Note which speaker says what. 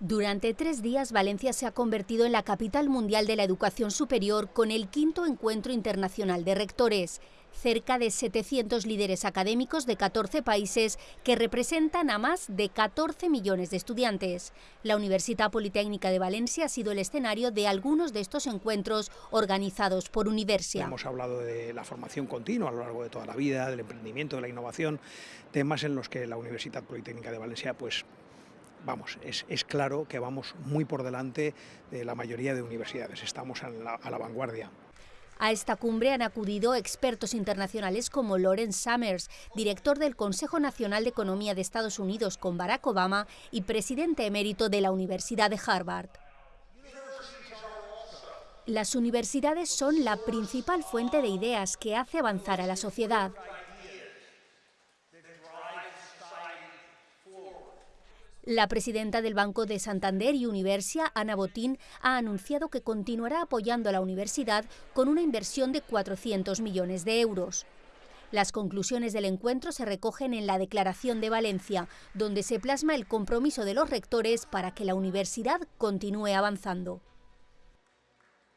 Speaker 1: Durante tres días, Valencia se ha convertido en la capital mundial de la educación superior con el quinto encuentro internacional de rectores. Cerca de 700 líderes académicos de 14 países que representan a más de 14 millones de estudiantes. La Universidad Politécnica de Valencia ha sido el escenario de algunos de estos encuentros organizados por Universia.
Speaker 2: Hemos hablado de la formación continua a lo largo de toda la vida, del emprendimiento, de la innovación, temas en los que la Universidad Politécnica de Valencia pues, vamos, es, claro que vamos muy por delante de la mayoría de universidades, estamos a la, vanguardia.
Speaker 1: A esta cumbre han acudido expertos internacionales como Lawrence Summers, director del Consejo Nacional de Economía de Estados Unidos con Barack Obama y presidente emérito de la Universidad de Harvard. Las universidades son la principal fuente de ideas que hace avanzar a la sociedad. La presidenta del Banco de Santander y Universia, Ana Botín, ha anunciado que continuará apoyando a la universidad con una inversión de 400 millones de euros. Las conclusiones del encuentro se recogen en la Declaración de Valencia, donde se plasma el compromiso de los rectores para que la universidad continúe avanzando.